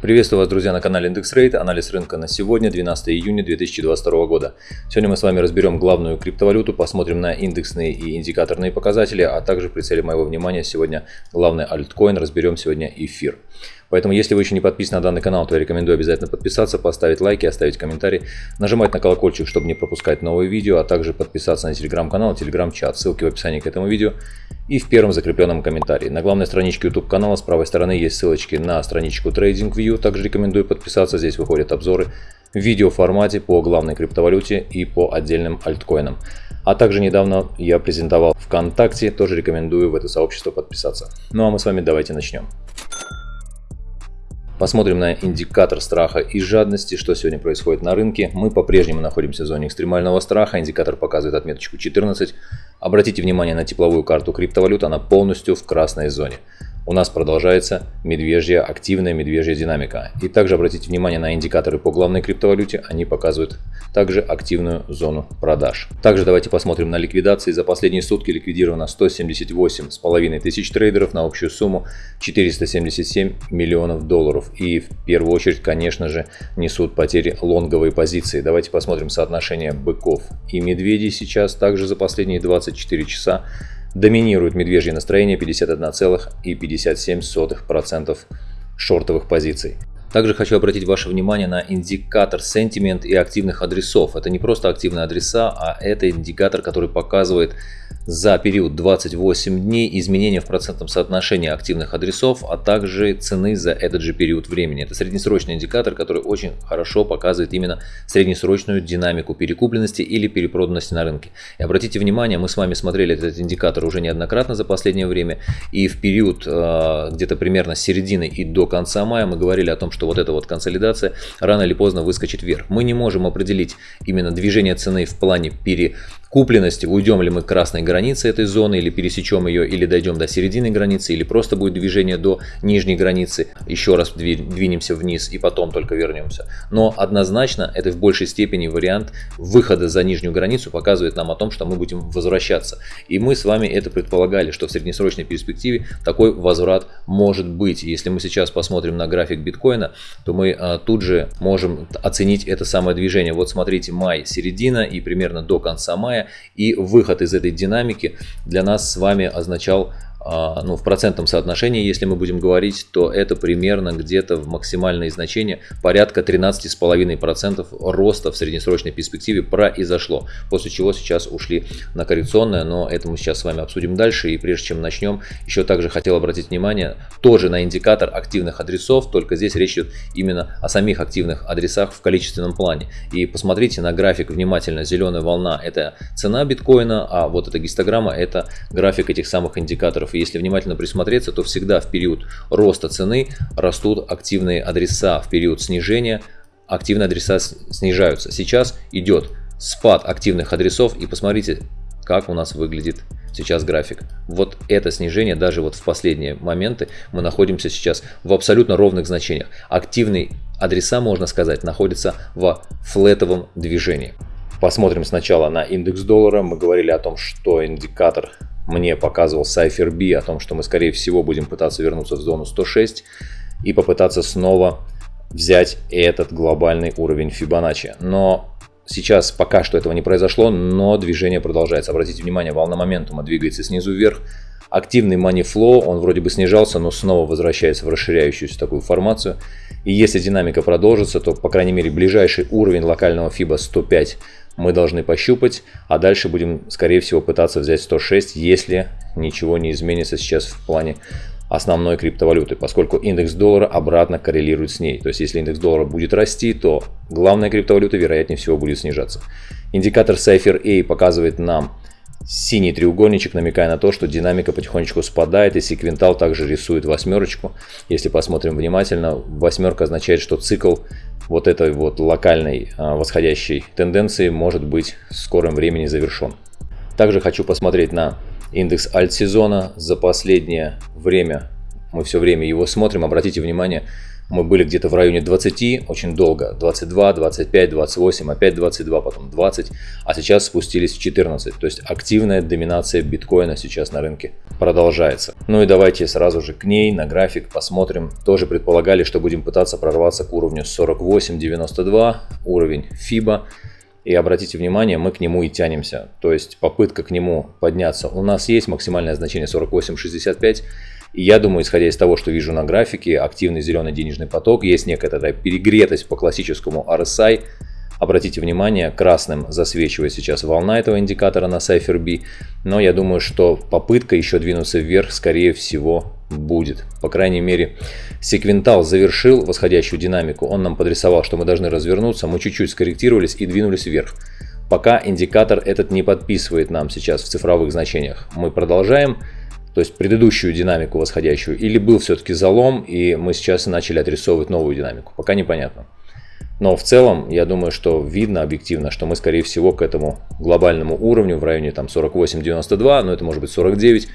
Приветствую вас, друзья, на канале Индекс Рейд. Анализ рынка на сегодня, 12 июня 2022 года. Сегодня мы с вами разберем главную криптовалюту, посмотрим на индексные и индикаторные показатели, а также прицелим моего внимания сегодня главный альткоин, разберем сегодня эфир. Поэтому, если вы еще не подписаны на данный канал, то я рекомендую обязательно подписаться, поставить лайки, оставить комментарий, нажимать на колокольчик, чтобы не пропускать новые видео, а также подписаться на телеграм-канал, телеграм-чат. Ссылки в описании к этому видео и в первом закрепленном комментарии. На главной страничке YouTube канала с правой стороны есть ссылочки на страничку TradingView. Также рекомендую подписаться, здесь выходят обзоры в видеоформате по главной криптовалюте и по отдельным альткоинам. А также недавно я презентовал ВКонтакте, тоже рекомендую в это сообщество подписаться. Ну а мы с вами давайте начнем. Посмотрим на индикатор страха и жадности, что сегодня происходит на рынке. Мы по-прежнему находимся в зоне экстремального страха. Индикатор показывает отметочку 14. Обратите внимание на тепловую карту криптовалют, она полностью в красной зоне у нас продолжается медвежья, активная медвежья динамика. И также обратите внимание на индикаторы по главной криптовалюте, они показывают также активную зону продаж. Также давайте посмотрим на ликвидации. За последние сутки ликвидировано 178,5 тысяч трейдеров на общую сумму 477 миллионов долларов. И в первую очередь, конечно же, несут потери лонговые позиции. Давайте посмотрим соотношение быков и медведей сейчас также за последние 24 часа Доминирует медвежье настроение 51,57% шортовых позиций. Также хочу обратить ваше внимание на индикатор sentiment и активных адресов. Это не просто активные адреса, а это индикатор, который показывает за период 28 дней изменения в процентном соотношении активных адресов, а также цены за этот же период времени. Это среднесрочный индикатор, который очень хорошо показывает именно среднесрочную динамику перекупленности или перепроданности на рынке. И обратите внимание, мы с вами смотрели этот индикатор уже неоднократно за последнее время, и в период э, где-то примерно с середины и до конца мая мы говорили о том, что вот эта вот консолидация рано или поздно выскочит вверх. Мы не можем определить именно движение цены в плане пере купленности, уйдем ли мы к красной границе этой зоны, или пересечем ее, или дойдем до середины границы, или просто будет движение до нижней границы, еще раз двинемся вниз и потом только вернемся. Но однозначно это в большей степени вариант выхода за нижнюю границу показывает нам о том, что мы будем возвращаться. И мы с вами это предполагали, что в среднесрочной перспективе такой возврат может быть. Если мы сейчас посмотрим на график биткоина, то мы а, тут же можем оценить это самое движение. Вот смотрите, май, середина и примерно до конца мая и выход из этой динамики для нас с вами означал ну, в процентном соотношении, если мы будем говорить, то это примерно где-то в максимальные значения порядка 13,5% роста в среднесрочной перспективе произошло, после чего сейчас ушли на коррекционное, но это мы сейчас с вами обсудим дальше. И прежде чем начнем, еще также хотел обратить внимание тоже на индикатор активных адресов, только здесь речь идет именно о самих активных адресах в количественном плане. И посмотрите на график внимательно, зеленая волна это цена биткоина, а вот эта гистограмма это график этих самых индикаторов и если внимательно присмотреться, то всегда в период роста цены растут активные адреса, в период снижения активные адреса снижаются. Сейчас идет спад активных адресов и посмотрите, как у нас выглядит сейчас график. Вот это снижение, даже вот в последние моменты, мы находимся сейчас в абсолютно ровных значениях. Активные адреса, можно сказать, находятся в флетовом движении. Посмотрим сначала на индекс доллара. Мы говорили о том, что индикатор мне показывал Cypher B о том, что мы скорее всего будем пытаться вернуться в зону 106 и попытаться снова взять этот глобальный уровень Fibonacci. Но сейчас пока что этого не произошло, но движение продолжается. Обратите внимание, волна моментума двигается снизу вверх. Активный money flow, он вроде бы снижался, но снова возвращается в расширяющуюся такую формацию. И если динамика продолжится, то, по крайней мере, ближайший уровень локального FIBA 105 мы должны пощупать, а дальше будем, скорее всего, пытаться взять 106, если ничего не изменится сейчас в плане основной криптовалюты, поскольку индекс доллара обратно коррелирует с ней. То есть, если индекс доллара будет расти, то главная криптовалюта, вероятнее всего, будет снижаться. Индикатор Cypher A показывает нам синий треугольничек, намекая на то, что динамика потихонечку спадает, и секвентал также рисует восьмерочку. Если посмотрим внимательно, восьмерка означает, что цикл вот этой вот локальной а, восходящей тенденции может быть в скором времени завершен. Также хочу посмотреть на индекс альт-сезона. За последнее время, мы все время его смотрим, обратите внимание, мы были где-то в районе 20 очень долго, 22, 25, 28, опять 22, потом 20, а сейчас спустились в 14. То есть активная доминация биткоина сейчас на рынке продолжается. Ну и давайте сразу же к ней на график посмотрим. Тоже предполагали, что будем пытаться прорваться к уровню 48.92, уровень FIBA. И обратите внимание, мы к нему и тянемся. То есть попытка к нему подняться. У нас есть максимальное значение 48.65. И я думаю, исходя из того, что вижу на графике, активный зеленый денежный поток, есть некая такая перегретость по классическому RSI. Обратите внимание, красным засвечивает сейчас волна этого индикатора на Cypher B, но я думаю, что попытка еще двинуться вверх, скорее всего, будет. По крайней мере, секвентал завершил восходящую динамику, он нам подрисовал, что мы должны развернуться, мы чуть-чуть скорректировались и двинулись вверх. Пока индикатор этот не подписывает нам сейчас в цифровых значениях. Мы продолжаем то есть предыдущую динамику восходящую, или был все-таки залом, и мы сейчас начали отрисовывать новую динамику, пока непонятно. Но в целом, я думаю, что видно объективно, что мы, скорее всего, к этому глобальному уровню в районе там 48-92, но это может быть 49,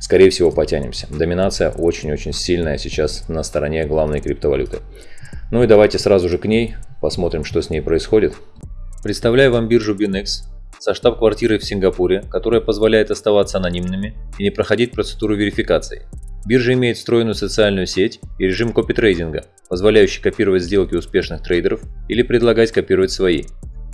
скорее всего, потянемся. Доминация очень-очень сильная сейчас на стороне главной криптовалюты. Ну и давайте сразу же к ней, посмотрим, что с ней происходит. Представляю вам биржу BinX, со штаб-квартирой в Сингапуре, которая позволяет оставаться анонимными и не проходить процедуру верификации. Биржа имеет встроенную социальную сеть и режим копитрейдинга, позволяющий копировать сделки успешных трейдеров или предлагать копировать свои.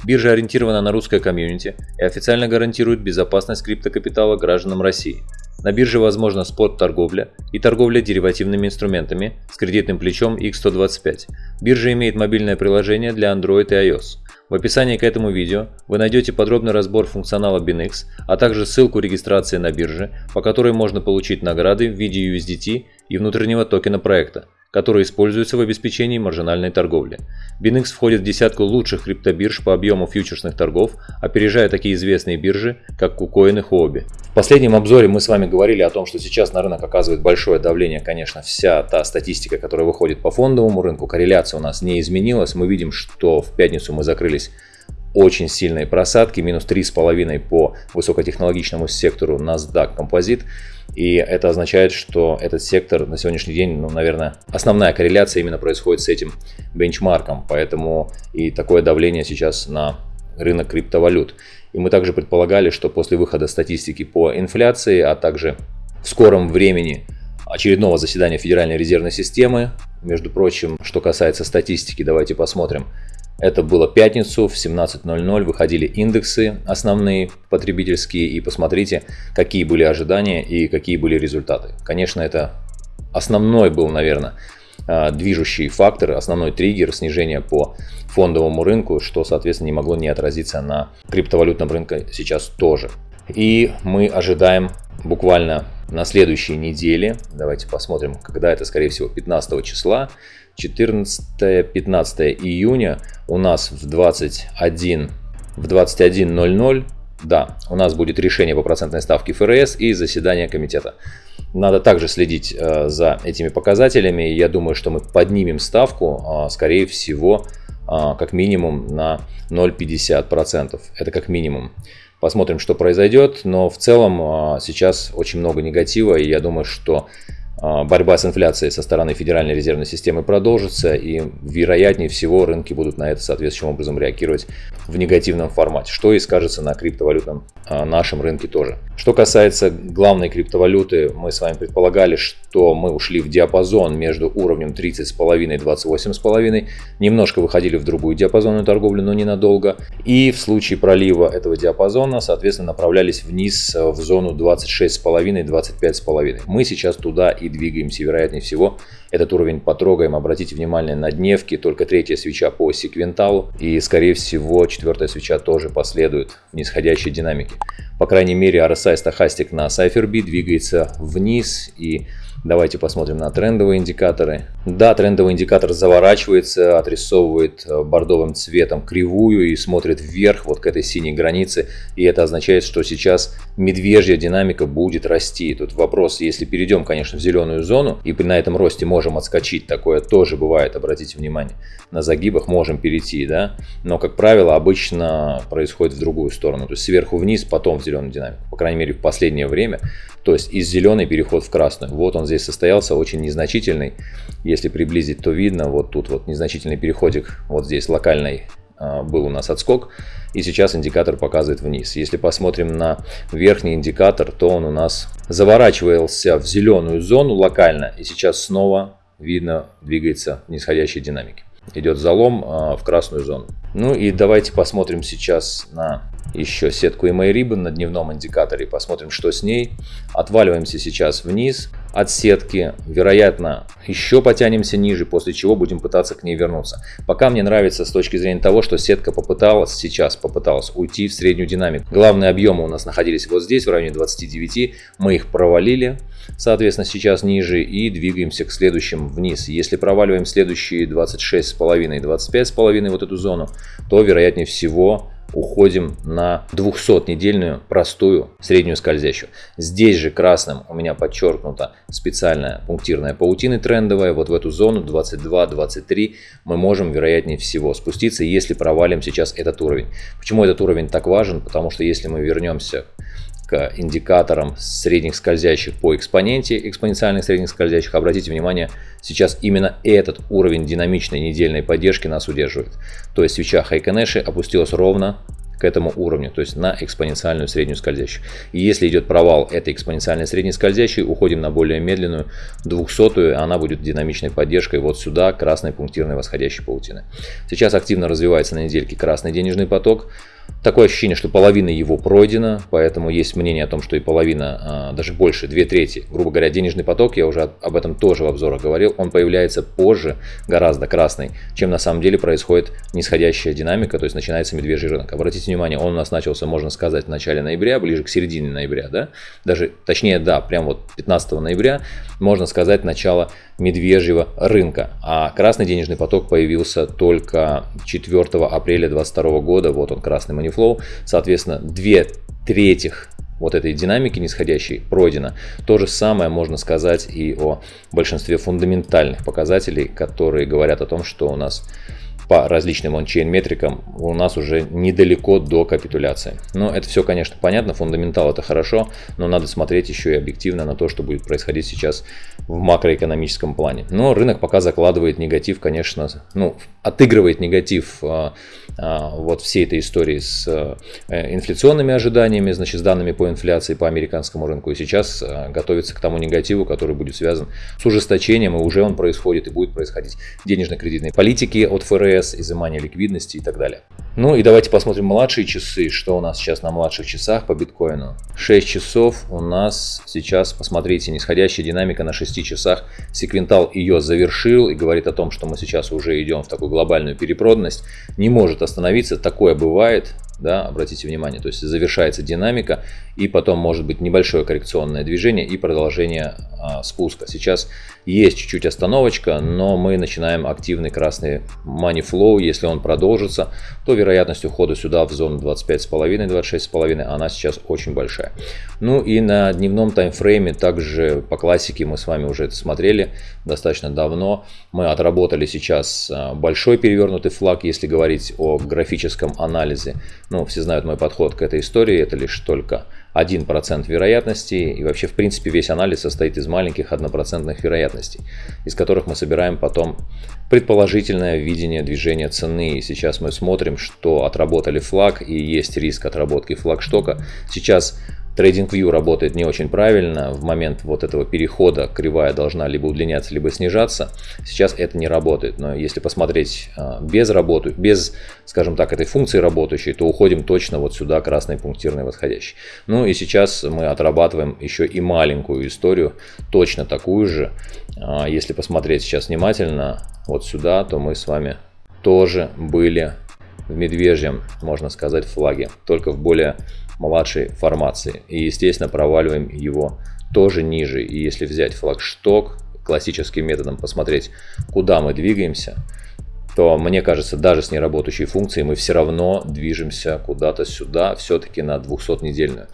Биржа ориентирована на русское комьюнити и официально гарантирует безопасность криптокапитала гражданам России. На бирже возможна спот-торговля и торговля деривативными инструментами с кредитным плечом X125. Биржа имеет мобильное приложение для Android и iOS. В описании к этому видео вы найдете подробный разбор функционала BinX, а также ссылку регистрации на бирже, по которой можно получить награды в виде USDT и внутреннего токена проекта, которые используются в обеспечении маржинальной торговли. BinX входит в десятку лучших криптобирж по объему фьючерсных торгов, опережая такие известные биржи, как KuCoin и Huobi. В последнем обзоре мы с вами говорили о том, что сейчас на рынок оказывает большое давление, конечно, вся та статистика, которая выходит по фондовому рынку, корреляция у нас не изменилась. Мы видим, что в пятницу мы закрылись очень сильные просадки, минус 3,5 по высокотехнологичному сектору NASDAQ Composite. И это означает, что этот сектор на сегодняшний день, ну, наверное, основная корреляция именно происходит с этим бенчмарком. Поэтому и такое давление сейчас на рынок криптовалют. И мы также предполагали, что после выхода статистики по инфляции, а также в скором времени очередного заседания Федеральной резервной системы, между прочим, что касается статистики, давайте посмотрим. Это было пятницу в 17.00, выходили индексы основные потребительские и посмотрите, какие были ожидания и какие были результаты. Конечно, это основной был, наверное, а, движущий фактор, основной триггер снижения по фондовому рынку, что, соответственно, не могло не отразиться на криптовалютном рынке сейчас тоже. И мы ожидаем буквально на следующей неделе, давайте посмотрим, когда это, скорее всего, 15 числа, 14-15 июня у нас в 21 в 21.00 да, у нас будет решение по процентной ставке ФРС и заседание комитета. Надо также следить э, за этими показателями. Я думаю, что мы поднимем ставку, э, скорее всего, э, как минимум на 0,50%. Это как минимум. Посмотрим, что произойдет. Но в целом сейчас очень много негатива. И я думаю, что борьба с инфляцией со стороны Федеральной резервной системы продолжится, и вероятнее всего рынки будут на это соответствующим образом реагировать в негативном формате, что и скажется на криптовалютном а, нашем рынке тоже. Что касается главной криптовалюты, мы с вами предполагали, что мы ушли в диапазон между уровнем 30,5 и 28,5, немножко выходили в другую диапазонную торговлю, но ненадолго, и в случае пролива этого диапазона, соответственно, направлялись вниз в зону 26,5 и 25,5. Мы сейчас туда и двигаемся, вероятнее всего, этот уровень потрогаем. Обратите внимание на дневки, только третья свеча по секвенталу и, скорее всего, четвертая свеча тоже последует в нисходящей динамике. По крайней мере, RSI стахастик на CypherB двигается вниз и Давайте посмотрим на трендовые индикаторы. Да, трендовый индикатор заворачивается, отрисовывает э, бордовым цветом кривую и смотрит вверх вот к этой синей границе. И это означает, что сейчас медвежья динамика будет расти. Тут вопрос, если перейдем, конечно, в зеленую зону и на этом росте можем отскочить, такое тоже бывает, обратите внимание. На загибах можем перейти, да, но, как правило, обычно происходит в другую сторону. То есть сверху вниз, потом в зеленую динамику. По крайней мере, в последнее время То есть из зеленой переход в красную. Вот он здесь состоялся, очень незначительный. Если приблизить, то видно, вот тут вот незначительный переходик, вот здесь локальный а, был у нас отскок, и сейчас индикатор показывает вниз. Если посмотрим на верхний индикатор, то он у нас заворачивался в зеленую зону локально, и сейчас снова видно двигается в нисходящей динамике. Идет залом а, в красную зону. Ну и давайте посмотрим сейчас на еще сетку EMA Ribbon на дневном индикаторе. Посмотрим, что с ней. Отваливаемся сейчас вниз от сетки. Вероятно, еще потянемся ниже, после чего будем пытаться к ней вернуться. Пока мне нравится с точки зрения того, что сетка попыталась сейчас попыталась уйти в среднюю динамику. Главные объемы у нас находились вот здесь, в районе 29. Мы их провалили. Соответственно, сейчас ниже и двигаемся к следующим вниз. Если проваливаем следующие 26,5 и 25,5 вот эту зону, то вероятнее всего уходим на 200-недельную простую среднюю скользящую. Здесь же красным у меня подчеркнута специальная пунктирная паутина трендовая. Вот в эту зону 22-23 мы можем вероятнее всего спуститься, если провалим сейчас этот уровень. Почему этот уровень так важен? Потому что если мы вернемся к индикаторам средних скользящих по экспоненте, экспоненциальных средних скользящих, обратите внимание, сейчас именно этот уровень динамичной недельной поддержки нас удерживает. То есть свеча Хайконеши опустилась ровно к этому уровню, то есть на экспоненциальную среднюю скользящую. И если идет провал этой экспоненциальной средней скользящей, уходим на более медленную 200 она будет динамичной поддержкой вот сюда, красной пунктирной восходящей паутины. Сейчас активно развивается на недельке красный денежный поток. Такое ощущение, что половина его пройдена, поэтому есть мнение о том, что и половина, а, даже больше, две трети, грубо говоря, денежный поток, я уже об этом тоже в обзорах говорил, он появляется позже, гораздо красный, чем на самом деле происходит нисходящая динамика, то есть начинается медвежий рынок. Обратите внимание, он у нас начался, можно сказать, в начале ноября, ближе к середине ноября, да, даже, точнее, да, прям вот 15 ноября, можно сказать, начало медвежьего рынка. А красный денежный поток появился только 4 апреля 2022 года. Вот он, красный манифлоу. Соответственно, две третьих вот этой динамики нисходящей пройдено. То же самое можно сказать и о большинстве фундаментальных показателей, которые говорят о том, что у нас по различным ончейн метрикам у нас уже недалеко до капитуляции. Но это все, конечно, понятно, фундаментал это хорошо, но надо смотреть еще и объективно на то, что будет происходить сейчас в макроэкономическом плане. Но рынок пока закладывает негатив, конечно, ну, отыгрывает негатив а, вот всей этой истории с а, инфляционными ожиданиями, значит, с данными по инфляции по американскому рынку. И сейчас а, готовится к тому негативу, который будет связан с ужесточением, и уже он происходит и будет происходить денежно-кредитной политики от ФРС, ЕМС, изымание ликвидности и так далее. Ну и давайте посмотрим младшие часы, что у нас сейчас на младших часах по биткоину. 6 часов у нас сейчас, посмотрите, нисходящая динамика на 6 часах. Секвентал ее завершил и говорит о том, что мы сейчас уже идем в такую глобальную перепроданность. Не может остановиться, такое бывает да, обратите внимание, то есть завершается динамика и потом может быть небольшое коррекционное движение и продолжение а, спуска. Сейчас есть чуть-чуть остановочка, но мы начинаем активный красный money flow, если он продолжится, то вероятность ухода сюда в зону 25,5-26,5, она сейчас очень большая. Ну и на дневном таймфрейме также по классике мы с вами уже это смотрели достаточно давно. Мы отработали сейчас а, большой перевернутый флаг, если говорить о графическом анализе. Ну, все знают мой подход к этой истории, это лишь только 1% вероятностей. И вообще, в принципе, весь анализ состоит из маленьких однопроцентных вероятностей, из которых мы собираем потом предположительное видение движения цены. И сейчас мы смотрим, что отработали флаг и есть риск отработки флагштока. Сейчас TradingView работает не очень правильно. В момент вот этого перехода кривая должна либо удлиняться, либо снижаться. Сейчас это не работает. Но если посмотреть а, без работы, без, скажем так, этой функции работающей, то уходим точно вот сюда, красный пунктирный восходящий. Ну и сейчас мы отрабатываем еще и маленькую историю, точно такую же. А, если посмотреть сейчас внимательно вот сюда, то мы с вами тоже были в медвежьем, можно сказать, флаге, только в более младшей формации. И, естественно, проваливаем его тоже ниже. И если взять флагшток, классическим методом посмотреть, куда мы двигаемся, то мне кажется, даже с неработающей функцией мы все равно движемся куда-то сюда, все-таки на 200-недельную.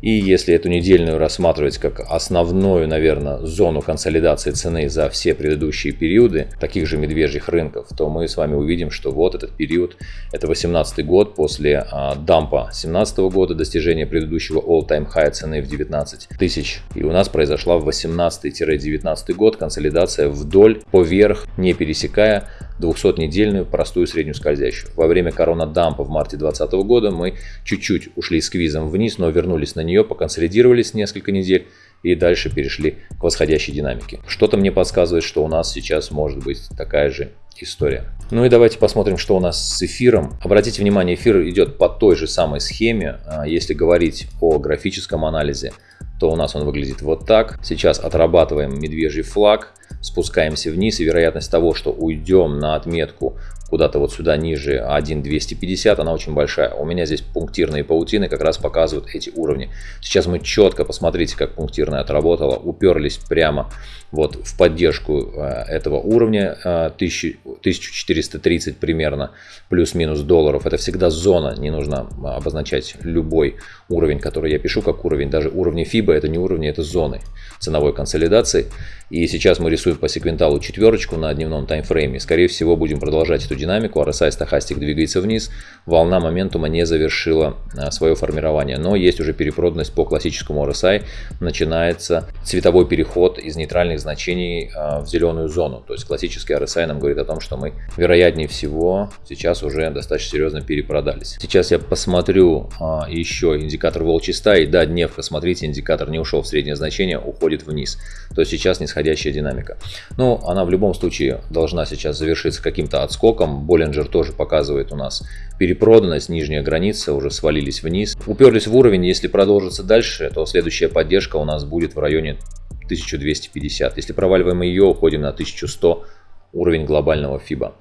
И если эту недельную рассматривать как основную, наверное, зону консолидации цены за все предыдущие периоды таких же медвежьих рынков, то мы с вами увидим, что вот этот период, это 18 год после а, дампа 17 года, достижения предыдущего all-time high цены в 19 тысяч. И у нас произошла в 18-19 год консолидация вдоль, поверх, не пересекая 200-недельную простую среднюю скользящую. Во время корона-дампа в марте 2020 года мы чуть-чуть ушли сквизом вниз, но вернулись на нее, поконсолидировались несколько недель и дальше перешли к восходящей динамике. Что-то мне подсказывает, что у нас сейчас может быть такая же история. Ну и давайте посмотрим, что у нас с эфиром. Обратите внимание, эфир идет по той же самой схеме. А, если говорить о графическом анализе, то у нас он выглядит вот так. Сейчас отрабатываем медвежий флаг спускаемся вниз, и вероятность того, что уйдем на отметку куда-то вот сюда ниже 1.250, она очень большая. У меня здесь пунктирные паутины как раз показывают эти уровни. Сейчас мы четко, посмотрите, как пунктирная отработала, уперлись прямо вот в поддержку э, этого уровня 1430 э, примерно, плюс-минус долларов. Это всегда зона, не нужно обозначать любой уровень, который я пишу как уровень. Даже уровни FIBA это не уровни, это зоны ценовой консолидации. И сейчас мы рисуем по секвенталу четверочку на дневном таймфрейме. Скорее всего будем продолжать эту динамику. RSI стахастик двигается вниз. Волна моментума не завершила а, свое формирование. Но есть уже перепроданность по классическому RSI. Начинается цветовой переход из нейтральных значений а, в зеленую зону. То есть классический RSI нам говорит о том, что мы вероятнее всего сейчас уже достаточно серьезно перепродались. Сейчас я посмотрю а, еще индикатор волчьей стаи. Да, дневка, смотрите, индикатор не ушел в среднее значение, уходит вниз. То есть сейчас нисходящая динамика. Но она в любом случае должна сейчас завершиться каким-то отскоком. Боллинджер тоже показывает у нас перепроданность, нижняя граница, уже свалились вниз. Уперлись в уровень, если продолжится дальше, то следующая поддержка у нас будет в районе 1250. Если проваливаем ее, уходим на 1100 уровень глобального FIBA.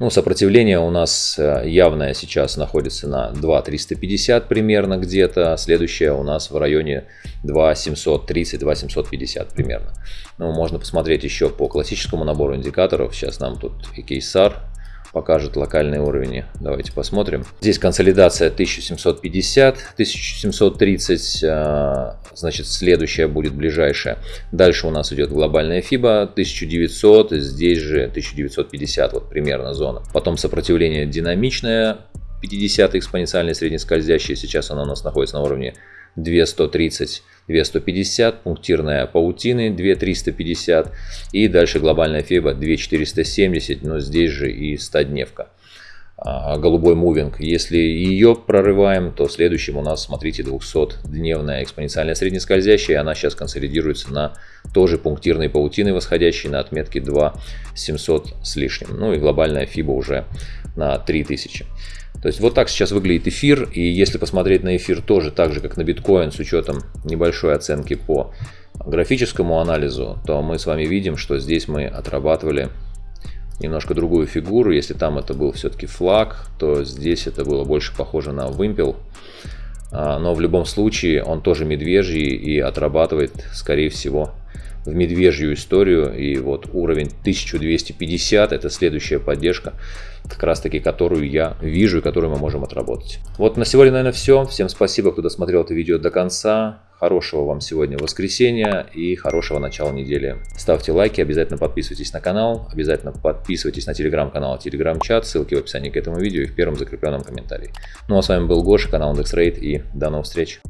Ну, сопротивление у нас э, явное сейчас находится на 2.350 примерно где-то. Следующее у нас в районе 2.730-2.750 примерно. Ну, можно посмотреть еще по классическому набору индикаторов. Сейчас нам тут и кейсар покажет локальные уровни. Давайте посмотрим. Здесь консолидация 1750, 1730, а, значит следующая будет ближайшая. Дальше у нас идет глобальная FIBA 1900, здесь же 1950 вот примерно зона. Потом сопротивление динамичное, 50 экспоненциальное среднескользящее, сейчас она у нас находится на уровне 230 2150, пунктирная паутины 2350 и дальше глобальная феба 2470, но здесь же и 100-дневка. А, голубой мувинг. Если ее прорываем, то следующим у нас, смотрите, 200-дневная экспоненциальная среднескользящая. Она сейчас консолидируется на тоже пунктирной паутины восходящей на отметке 2700 с лишним. Ну и глобальная фиба уже на 3000. То есть вот так сейчас выглядит эфир. И если посмотреть на эфир тоже так же, как на биткоин, с учетом небольшой оценки по графическому анализу, то мы с вами видим, что здесь мы отрабатывали немножко другую фигуру. Если там это был все-таки флаг, то здесь это было больше похоже на вымпел. А, но в любом случае он тоже медвежий и отрабатывает, скорее всего, в медвежью историю. И вот уровень 1250 это следующая поддержка, как раз таки которую я вижу и которую мы можем отработать. Вот на сегодня, наверное, все. Всем спасибо, кто досмотрел это видео до конца. Хорошего вам сегодня воскресенья и хорошего начала недели. Ставьте лайки, обязательно подписывайтесь на канал, обязательно подписывайтесь на телеграм-канал, телеграм-чат, ссылки в описании к этому видео и в первом закрепленном комментарии. Ну а с вами был Гоша, канал IndexRate и до новых встреч.